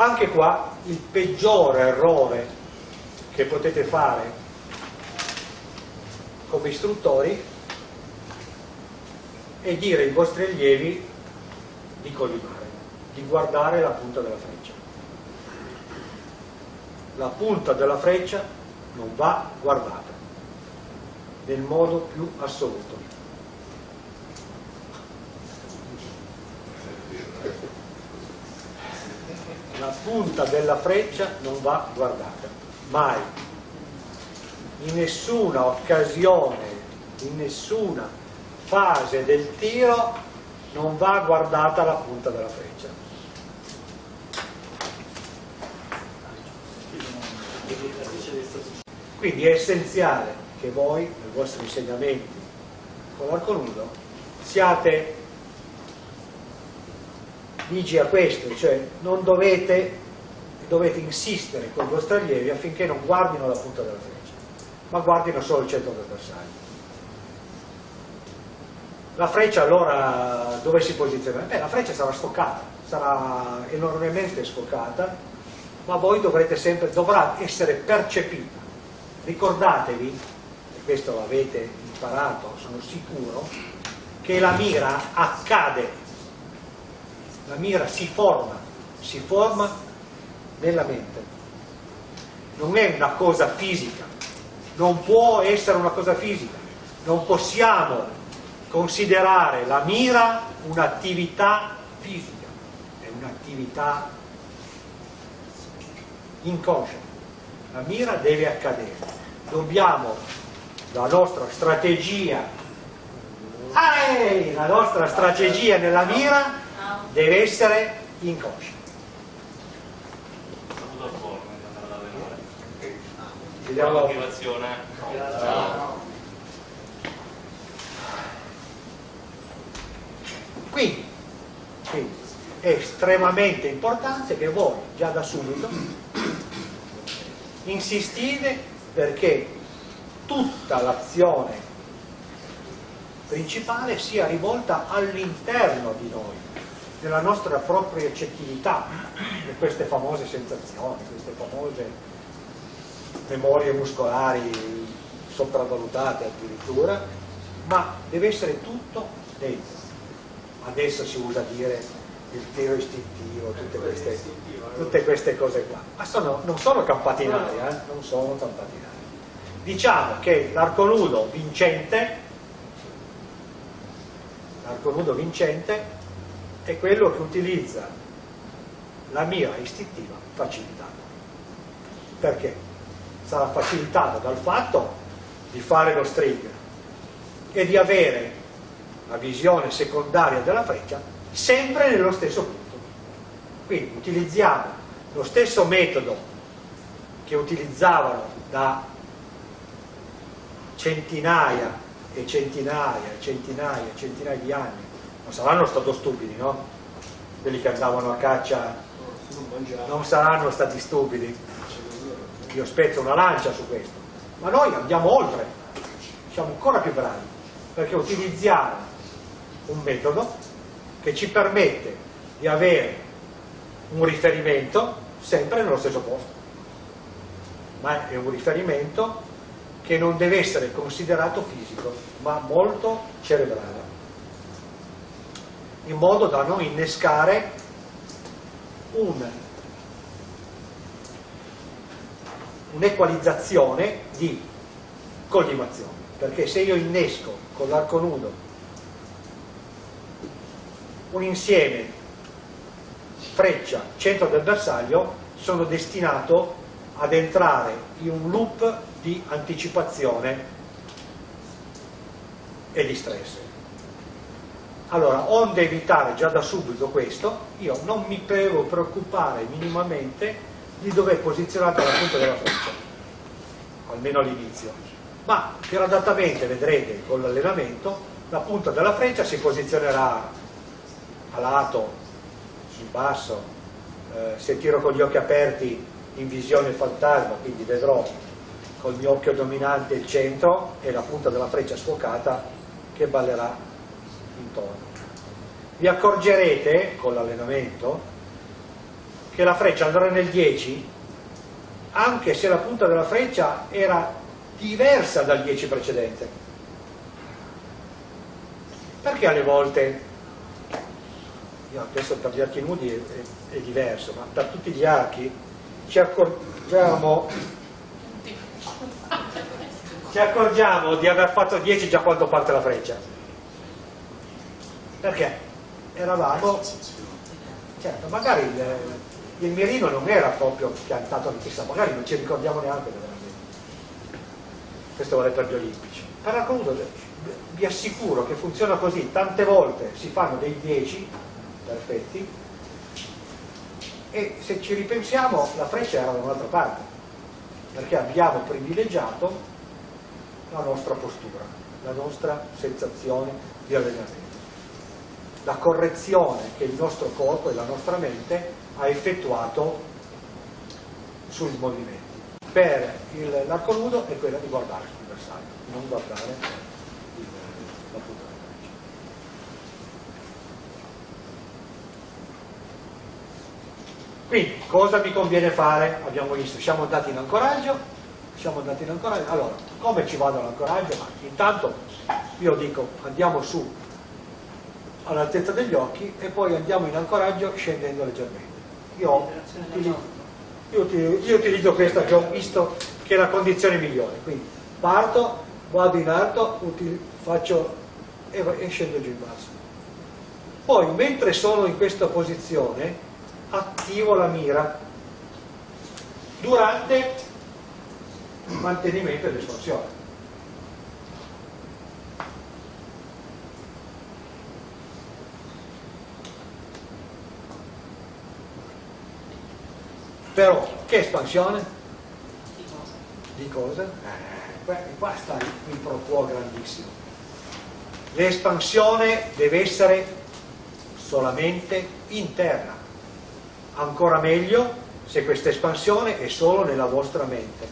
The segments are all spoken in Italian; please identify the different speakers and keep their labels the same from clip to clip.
Speaker 1: Anche qua il peggiore errore che potete fare come istruttori è dire ai vostri allievi di collimare, di guardare la punta della freccia. La punta della freccia non va guardata nel modo più assoluto. La punta della freccia non va guardata, mai, in nessuna occasione, in nessuna fase del tiro non va guardata la punta della freccia. Quindi è essenziale che voi, nei vostri insegnamenti con l'arco nudo, siate ligi a questo, cioè non dovete, dovete insistere con i vostri allievi affinché non guardino la punta della freccia, ma guardino solo il centro del bersaglio. La freccia allora dove si posiziona? Beh, la freccia sarà sfoccata, sarà enormemente sfoccata, ma voi dovrete sempre, dovrà essere percepita. Ricordatevi, e questo l'avete imparato, sono sicuro, che la mira accade, la mira si forma, si forma nella mente. Non è una cosa fisica, non può essere una cosa fisica, non possiamo considerare la mira un'attività fisica, è un'attività inconscia. La mira deve accadere. Dobbiamo, la nostra strategia, la nostra strategia nella mira deve essere inconscia.
Speaker 2: Vediamo la motivazione.
Speaker 1: Quindi, quindi è estremamente importante che voi già da subito insistite perché tutta l'azione principale sia rivolta all'interno di noi, nella nostra propria accettività di queste famose sensazioni, queste famose memorie muscolari sopravvalutate addirittura, ma deve essere tutto dentro adesso si usa dire il tiro istintivo, tutte queste, tutte queste cose qua, ma sono, non sono campate in aria, eh? non sono campate in aria. Diciamo che l'arco nudo vincente, l'arco nudo vincente è quello che utilizza la mira istintiva facilitata. Perché? Sarà facilitata dal fatto di fare lo string e di avere la visione secondaria della freccia sempre nello stesso punto. Quindi utilizziamo lo stesso metodo che utilizzavano da centinaia e centinaia e centinaia e centinaia di anni. Non saranno stati stupidi, no? Quelli che andavano a caccia non saranno stati stupidi. Io spezzo una lancia su questo. Ma noi andiamo oltre, siamo ancora più bravi, perché utilizziamo un metodo che ci permette di avere un riferimento sempre nello stesso posto, ma è un riferimento che non deve essere considerato fisico, ma molto cerebrale, in modo da non innescare un'equalizzazione un di collimazione, perché se io innesco con l'arco nudo un insieme freccia, centro del bersaglio sono destinato ad entrare in un loop di anticipazione e di stress. Allora, onde evitare già da subito questo, io non mi devo preoccupare minimamente di dove è posizionata la punta della freccia, almeno all'inizio, ma gradatamente vedrete con l'allenamento la punta della freccia si posizionerà a lato, sul basso, eh, se tiro con gli occhi aperti in visione fantasma, quindi vedrò col mio occhio dominante il centro e la punta della freccia sfocata che ballerà intorno. Vi accorgerete con l'allenamento che la freccia andrà nel 10 anche se la punta della freccia era diversa dal 10 precedente. Perché alle volte, io adesso per gli archi nudi è, è, è diverso, ma per tutti gli archi ci accorgiamo, ci accorgiamo di aver fatto 10 già quando parte la freccia. Perché? Eravamo, certo, magari il, il mirino non era proprio piantato chissà, magari non ci ricordiamo neanche era questo vale per gli olimpici. Paracaduto vi assicuro che funziona così, tante volte si fanno dei 10 perfetti e se ci ripensiamo la freccia era da un'altra parte, perché abbiamo privilegiato la nostra postura, la nostra sensazione di allenamento, la correzione che il nostro corpo e la nostra mente ha effettuato sul movimento per l'arco nudo è quella di guardare sul bersaglio, non guardare il, la punta della freccia. Quindi, cosa mi conviene fare? Abbiamo visto, siamo andati in ancoraggio, siamo andati in ancoraggio, allora, come ci vado all'ancoraggio? Intanto io dico, andiamo su all'altezza degli occhi e poi andiamo in ancoraggio scendendo leggermente. Io utilizzo io, io utilizzo questa che ho visto che è la condizione migliore. Quindi parto, vado in alto faccio e, e scendo giù in basso. Poi mentre sono in questa posizione attivo la mira durante il mantenimento dell'espansione Però che espansione? Di cosa? Eh, qua sta il pro grandissimo. L'espansione deve essere solamente interna. Ancora meglio se questa espansione è solo nella vostra mente.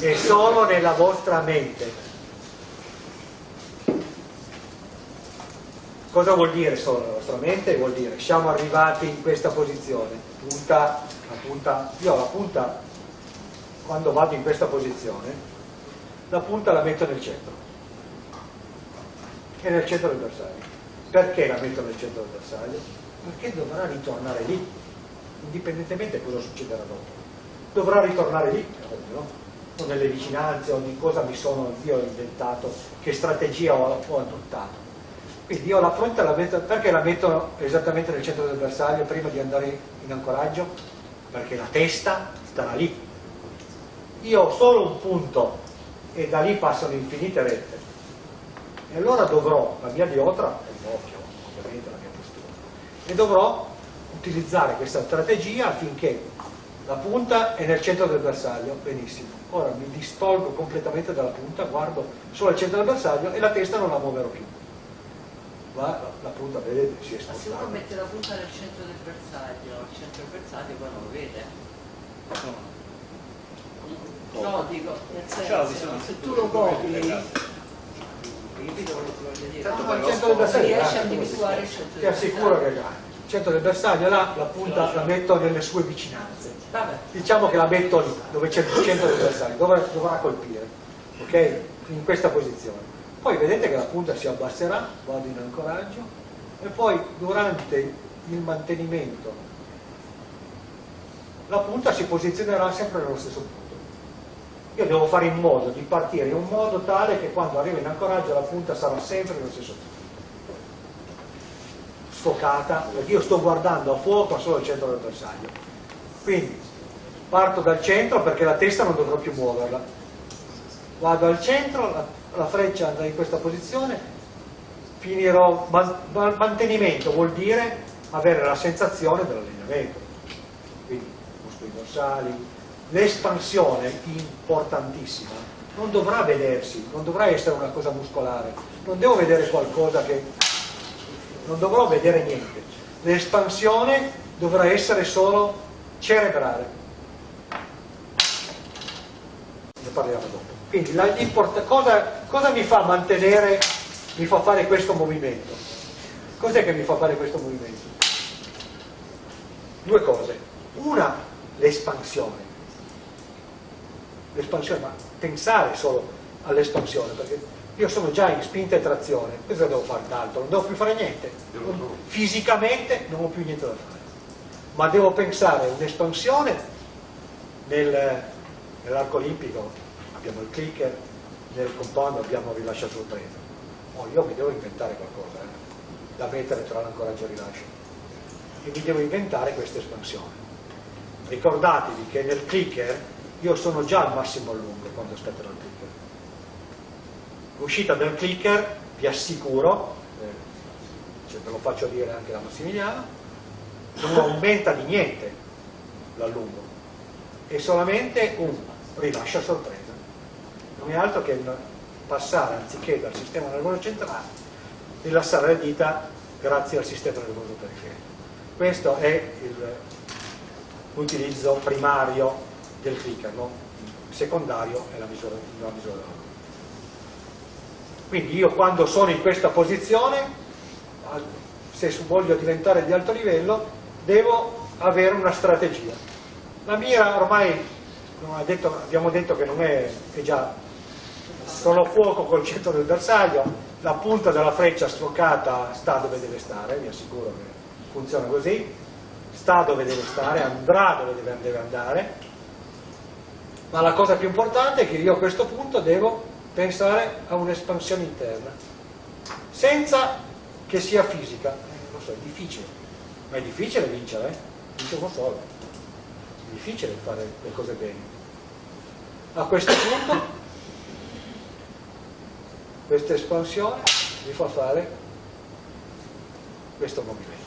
Speaker 1: È solo nella vostra mente Cosa vuol dire solo la nostra mente? Vuol dire siamo arrivati in questa posizione, punta, la punta, io la punta, quando vado in questa posizione, la punta la metto nel centro, è nel centro del bersaglio. Perché la metto nel centro del bersaglio? Perché dovrà ritornare lì, indipendentemente da cosa succederà dopo. Dovrà ritornare lì, no? o nelle vicinanze, o di cosa mi sono io inventato, che strategia ho, ho adottato quindi io la fronte la metto, perché la metto esattamente nel centro del bersaglio prima di andare in ancoraggio? Perché la testa starà lì. Io ho solo un punto e da lì passano infinite rette. E allora dovrò, la mia diotra, l'occhio, ovviamente la mia postura, e dovrò utilizzare questa strategia affinché la punta è nel centro del bersaglio, benissimo. Ora mi distolgo completamente dalla punta, guardo solo il centro del bersaglio e la testa non la muoverò più ma la punta vedete si è spostata. Ma
Speaker 3: se uno mette la punta nel centro del bersaglio, al centro del bersaglio poi non lo vede. No, no dico, nel senso, se tu lo copri, hai capito quello che voglio dire? Tanto
Speaker 1: al centro del bersaglio
Speaker 3: riesci a individuare il centro
Speaker 1: del bersaglio. Ti assicuro che il centro del bersaglio là, la punta la metto nelle sue vicinanze.
Speaker 3: Vabbè.
Speaker 1: Diciamo che la metto lì, dove c'è il centro del bersaglio, dove dovrà colpire, ok? In questa posizione poi vedete che la punta si abbasserà, vado in ancoraggio e poi durante il mantenimento la punta si posizionerà sempre nello stesso punto. Io devo fare in modo di partire in un modo tale che quando arrivo in ancoraggio la punta sarà sempre nello stesso punto. Sfocata, perché io sto guardando a fuoco solo il centro del bersaglio. Quindi parto dal centro perché la testa non dovrò più muoverla. Vado al centro, la la freccia andrà in questa posizione, finirò, mantenimento vuol dire avere la sensazione dell'allineamento, quindi muscoli dorsali, l'espansione importantissima non dovrà vedersi, non dovrà essere una cosa muscolare, non devo vedere qualcosa che, non dovrò vedere niente, l'espansione dovrà essere solo cerebrale. Ne parliamo dopo. Quindi cosa, cosa mi fa mantenere, mi fa fare questo movimento? Cos'è che mi fa fare questo movimento? Due cose. Una, l'espansione. L'espansione, ma pensare solo all'espansione, perché io sono già in spinta e trazione, cosa devo fare d'altro? Non devo più fare niente. Fisicamente non ho più niente da fare. Ma devo pensare a un'espansione nel, nell'arco olimpico, abbiamo il clicker, nel compound abbiamo rilascio sorpresa. Oh, io mi devo inventare qualcosa eh, da mettere tra l'ancoraggio e il rilascio. E mi devo inventare questa espansione. Ricordatevi che nel clicker io sono già al massimo a lungo quando scatterò il clicker. L'uscita del clicker, vi assicuro, eh, ve lo faccio dire anche da Massimiliano, non aumenta di niente l'allungo, è solamente un rilascio sorpresa. Non è altro che passare anziché dal sistema nervoso centrale, rilassare le dita grazie al sistema nervoso periferico. Questo è l'utilizzo primario del clicker, no? secondario è la misura, la misura Quindi io quando sono in questa posizione, se voglio diventare di alto livello, devo avere una strategia. La mia ormai, detto, abbiamo detto che non è, è già, sono a fuoco col centro del bersaglio, la punta della freccia stroccata sta dove deve stare, vi assicuro che funziona così, sta dove deve stare, andrà dove deve andare, ma la cosa più importante è che io a questo punto devo pensare a un'espansione interna, senza che sia fisica. Eh, lo so, è difficile, ma è difficile vincere, eh? vince uno solo. È difficile fare le cose bene. A questo punto, questa espansione mi fa fare questo movimento.